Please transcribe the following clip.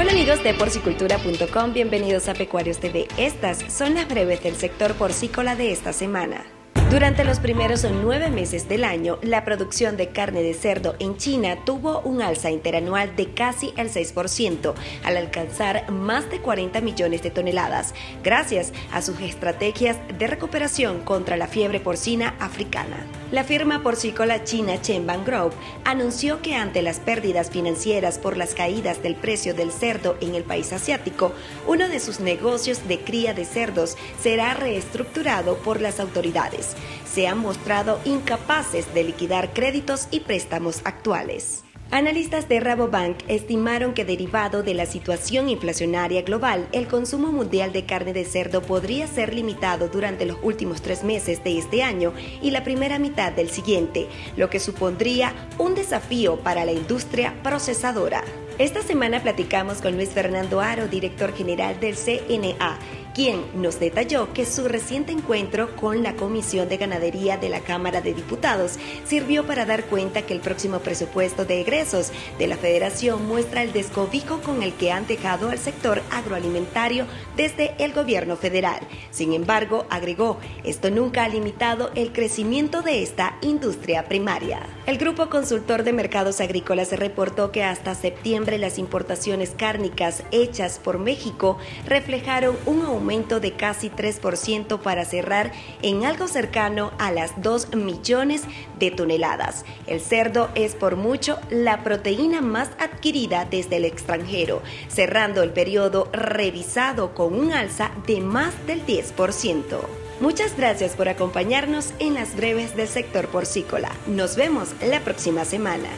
Hola amigos de porcicultura.com, bienvenidos a Pecuarios TV. Estas son las breves del sector porcícola de esta semana. Durante los primeros nueve meses del año, la producción de carne de cerdo en China tuvo un alza interanual de casi el 6%, al alcanzar más de 40 millones de toneladas, gracias a sus estrategias de recuperación contra la fiebre porcina africana. La firma porcícola china Chenban Group anunció que ante las pérdidas financieras por las caídas del precio del cerdo en el país asiático, uno de sus negocios de cría de cerdos será reestructurado por las autoridades se han mostrado incapaces de liquidar créditos y préstamos actuales. Analistas de Rabobank estimaron que derivado de la situación inflacionaria global, el consumo mundial de carne de cerdo podría ser limitado durante los últimos tres meses de este año y la primera mitad del siguiente, lo que supondría un desafío para la industria procesadora. Esta semana platicamos con Luis Fernando Aro, director general del CNA, quien nos detalló que su reciente encuentro con la Comisión de Ganadería de la Cámara de Diputados sirvió para dar cuenta que el próximo presupuesto de egresos de la Federación muestra el descobijo con el que han dejado al sector agroalimentario desde el gobierno federal. Sin embargo, agregó, esto nunca ha limitado el crecimiento de esta industria primaria. El Grupo Consultor de Mercados Agrícolas reportó que hasta septiembre las importaciones cárnicas hechas por México reflejaron un de casi 3% para cerrar en algo cercano a las 2 millones de toneladas. El cerdo es por mucho la proteína más adquirida desde el extranjero, cerrando el periodo revisado con un alza de más del 10%. Muchas gracias por acompañarnos en las breves del sector porcícola. Nos vemos la próxima semana.